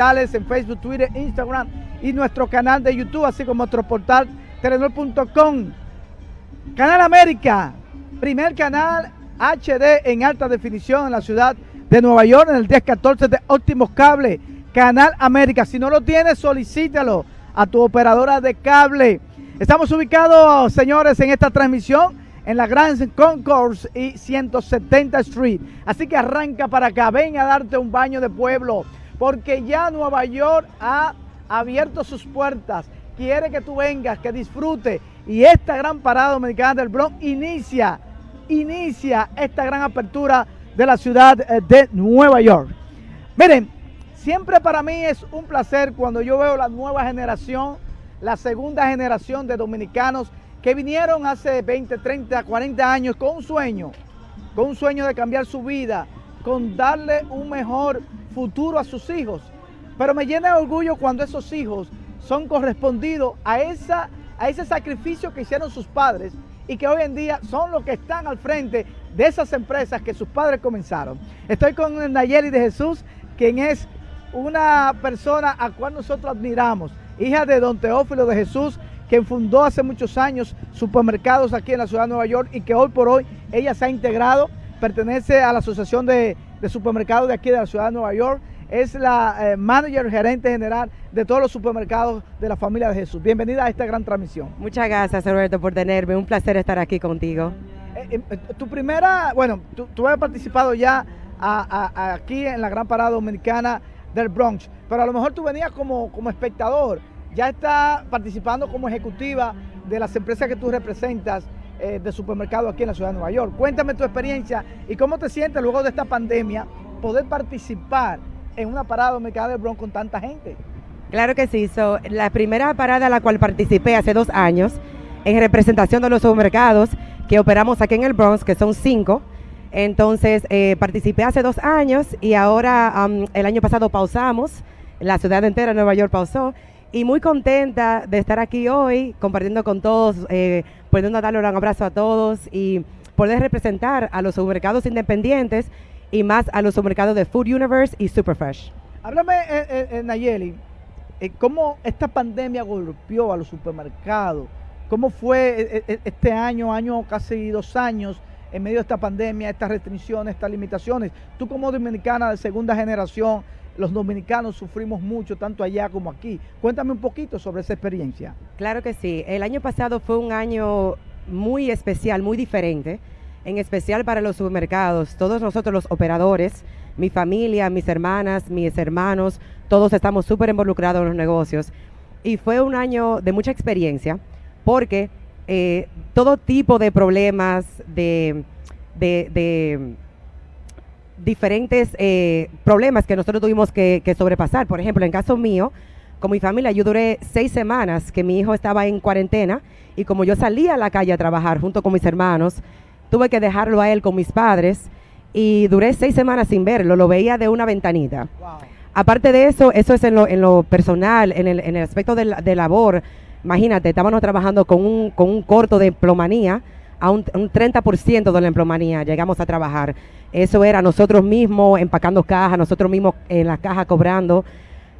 en Facebook, Twitter, Instagram y nuestro canal de YouTube, así como nuestro portal telenor.com. Canal América, primer canal HD en alta definición en la ciudad de Nueva York, en el 1014 de Óptimos Cable. Canal América, si no lo tienes, solicítalo a tu operadora de cable. Estamos ubicados, señores, en esta transmisión en la Grand Concourse y 170 Street. Así que arranca para acá, ven a darte un baño de pueblo porque ya Nueva York ha abierto sus puertas, quiere que tú vengas, que disfrute y esta gran parada dominicana del Bronx inicia, inicia esta gran apertura de la ciudad eh, de Nueva York. Miren, siempre para mí es un placer cuando yo veo la nueva generación, la segunda generación de dominicanos que vinieron hace 20, 30, 40 años con un sueño, con un sueño de cambiar su vida, con darle un mejor futuro a sus hijos. Pero me llena de orgullo cuando esos hijos son correspondidos a, esa, a ese sacrificio que hicieron sus padres y que hoy en día son los que están al frente de esas empresas que sus padres comenzaron. Estoy con Nayeli de Jesús, quien es una persona a cual nosotros admiramos, hija de don Teófilo de Jesús, quien fundó hace muchos años supermercados aquí en la ciudad de Nueva York y que hoy por hoy ella se ha integrado, pertenece a la Asociación de de supermercados de aquí de la ciudad de Nueva York. Es la eh, manager gerente general de todos los supermercados de la familia de Jesús. Bienvenida a esta gran transmisión. Muchas gracias, Roberto, por tenerme. Un placer estar aquí contigo. Eh, eh, tu primera, bueno, tú, tú has participado ya aquí en la gran parada dominicana del Bronx, pero a lo mejor tú venías como, como espectador. Ya estás participando como ejecutiva de las empresas que tú representas eh, de supermercado aquí en la ciudad de Nueva York. Cuéntame tu experiencia y cómo te sientes luego de esta pandemia poder participar en una parada dominicana del Bronx con tanta gente. Claro que sí, la primera parada a la cual participé hace dos años en representación de los supermercados que operamos aquí en el Bronx, que son cinco. Entonces eh, participé hace dos años y ahora el año pasado pausamos, la ciudad entera de Nueva York pausó y muy contenta de estar aquí hoy compartiendo con todos, eh, pudiendo darle un abrazo a todos y poder representar a los supermercados independientes y más a los supermercados de Food Universe y Superfresh. Háblame, eh, eh, eh Nayeli, eh, cómo esta pandemia golpeó a los supermercados. ¿Cómo fue este año, año casi dos años, en medio de esta pandemia, estas restricciones, estas limitaciones? Tú como dominicana de segunda generación, los dominicanos sufrimos mucho, tanto allá como aquí. Cuéntame un poquito sobre esa experiencia. Claro que sí. El año pasado fue un año muy especial, muy diferente, en especial para los supermercados. Todos nosotros los operadores, mi familia, mis hermanas, mis hermanos, todos estamos súper involucrados en los negocios. Y fue un año de mucha experiencia porque eh, todo tipo de problemas, de, de diferentes eh, problemas que nosotros tuvimos que, sobrepasar. Por ejemplo, en caso mío, con mi familia, yo duré seis semanas que mi hijo estaba en cuarentena y como yo salía a la calle a trabajar junto con mis hermanos, tuve que dejarlo a él con mis padres y duré seis semanas sin verlo, lo veía de una ventanita. Aparte de eso, eso es en lo, en lo personal, en el, en el aspecto de, de labor. Imagínate, estábamos trabajando con un, con un corto de plomanía a un, 30% de la emplomanía llegamos a trabajar. Eso era nosotros mismos empacando cajas, nosotros mismos en las cajas cobrando.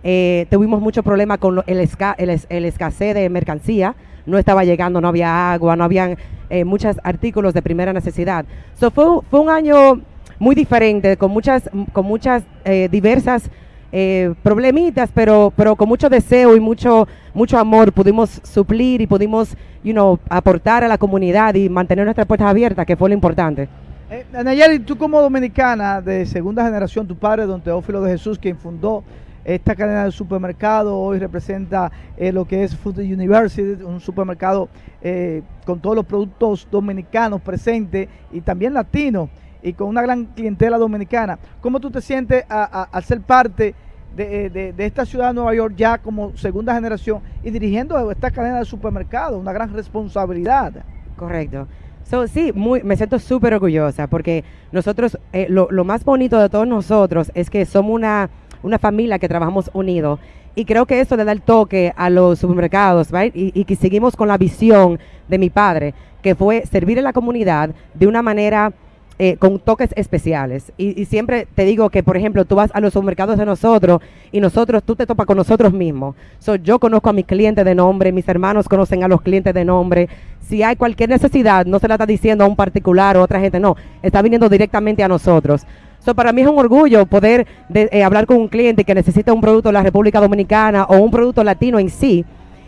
Eh, tuvimos mucho problema con el, el, escasez de mercancía. No estaba llegando, no había agua, no habían eh, muchos artículos de primera necesidad. So fue, fue un año muy diferente, con muchas, con muchas eh, diversas eh, problemitas, pero, pero con mucho deseo y mucho, mucho amor pudimos suplir y pudimos you know, aportar a la comunidad y mantener nuestras puertas abiertas, que fue lo importante. Eh, Nayeli, tú como dominicana de segunda generación, tu padre, don Teófilo de Jesús, quien fundó esta cadena de supermercado, hoy representa eh, lo que es Food University, un supermercado eh, con todos los productos dominicanos presentes y también latinos y con una gran clientela dominicana. ¿Cómo tú te sientes al ser parte eh, de, esta ciudad de Nueva York ya como segunda generación y dirigiendo esta cadena de supermercados? Una gran responsabilidad. Correcto. So, sí, muy, me siento súper orgullosa porque nosotros, eh, lo, más bonito de todos nosotros es que somos una, una familia que trabajamos unidos y creo que eso le da el toque a los supermercados, right? y, y, que seguimos con la visión de mi padre, que fue servir a la comunidad de una manera eh, con toques especiales. Y, siempre te digo que, por ejemplo, tú vas a los supermercados de nosotros y nosotros, tú te topas con nosotros mismos. So, yo conozco a mis clientes de nombre, mis hermanos conocen a los clientes de nombre. Si hay cualquier necesidad, no se la está diciendo a un particular o a otra gente, no, está viniendo directamente a nosotros. So, para mí es un orgullo poder eh, hablar con un cliente que necesita un producto de la República Dominicana o un producto latino en sí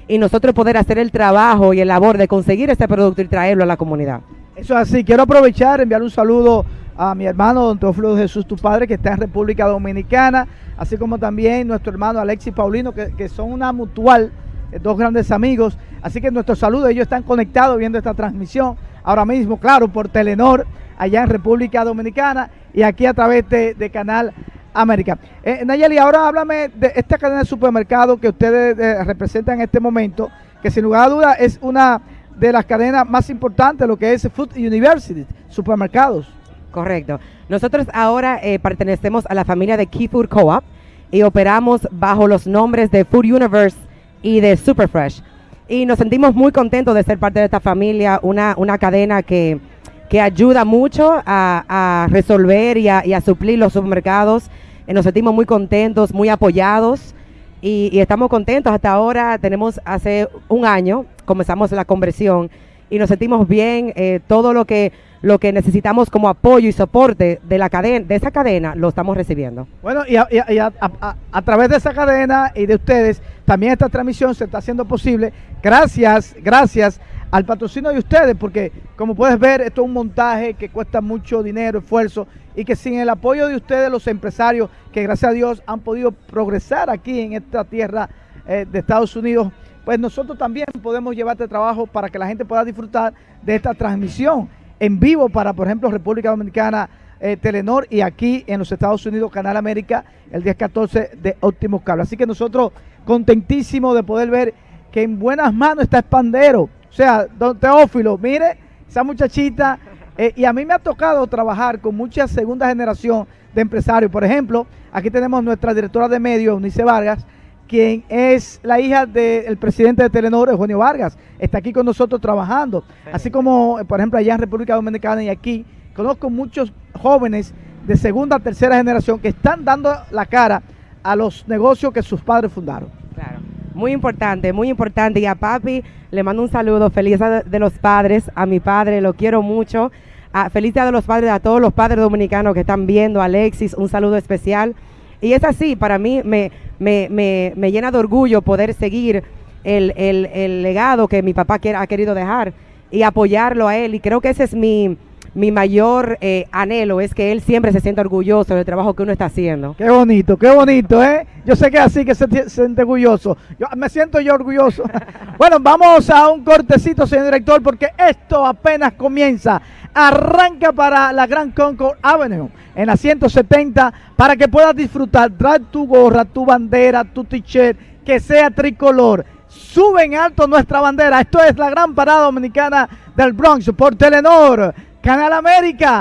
y nosotros poder hacer el trabajo y el labor de conseguir ese producto y traerlo a la comunidad. Eso es así. Quiero aprovechar, enviar un saludo a mi hermano Don Teófilo Jesús, tu padre, que está en República Dominicana, así como también nuestro hermano Alexis Paulino, que, son una mutual, eh, dos grandes amigos. Así que nuestro saludo, ellos están conectados viendo esta transmisión ahora mismo, claro, por Telenor, allá en República Dominicana y aquí a través de, Canal América. Eh, Nayeli, ahora háblame de esta cadena de supermercado que ustedes eh, representan en este momento, que sin lugar a dudas es una de las cadenas más importantes, lo que es Food University, supermercados. Correcto. Nosotros ahora eh, pertenecemos a la familia de Key Food Co-op y operamos bajo los nombres de Food Universe y de Superfresh. Y nos sentimos muy contentos de ser parte de esta familia, una, una cadena que, que ayuda mucho a, resolver y a, suplir los supermercados. Eh, nos sentimos muy contentos, muy apoyados y, estamos contentos. Hasta ahora tenemos hace un año, comenzamos la conversión y nos sentimos bien. Eh, todo lo que lo que necesitamos como apoyo y soporte de la cadena, de esa cadena, lo estamos recibiendo. Bueno, y, a, través de esa cadena y de ustedes, también esta transmisión se está haciendo posible. Gracias, gracias al patrocinio de ustedes, porque como puedes ver, esto es un montaje que cuesta mucho dinero, esfuerzo, y que sin el apoyo de ustedes, los empresarios, que gracias a Dios han podido progresar aquí en esta tierra eh, de Estados Unidos, pues nosotros también podemos llevarte trabajo para que la gente pueda disfrutar de esta transmisión en vivo para, por ejemplo, República Dominicana, eh, Telenor y aquí en los Estados Unidos, Canal América, el día 14 de Óptimo Cable. Así que nosotros contentísimos de poder ver que en buenas manos está Espandero. O sea, don Teófilo, mire, esa muchachita eh, y a mí me ha tocado trabajar con mucha segunda generación de empresarios. Por ejemplo, aquí tenemos nuestra directora de medios, Unice Vargas, quien es la hija del presidente de Telenor, Eugenio Vargas. Está aquí con nosotros trabajando. Así como, por ejemplo, allá en República Dominicana y aquí, conozco muchos jóvenes de segunda, tercera generación que están dando la cara a los negocios que sus padres fundaron. Claro. Muy importante, muy importante. Y a papi le mando un saludo, feliz de los padres, a mi padre, lo quiero mucho. A, feliz día de los padres, a todos los padres dominicanos que están viendo, Alexis, un saludo especial. Y es así, para mí me, me, me, me llena de orgullo poder seguir el, el, el legado que mi papá ha querido dejar y apoyarlo a él. Y creo que ese es mi, mi mayor eh, anhelo es que él siempre se sienta orgulloso del trabajo que uno está haciendo. Qué bonito, qué bonito, ¿eh? Yo sé que así que se, siente orgulloso. Yo me siento yo orgulloso. bueno, vamos a un cortecito, señor director, porque esto apenas comienza. Arranca para la Gran Concord Avenue en la 170 para que puedas disfrutar. Trae tu gorra, tu bandera, tu t-shirt, que sea tricolor. Sube en alto nuestra bandera. Esto es la gran parada dominicana del Bronx por Telenor. Canal América.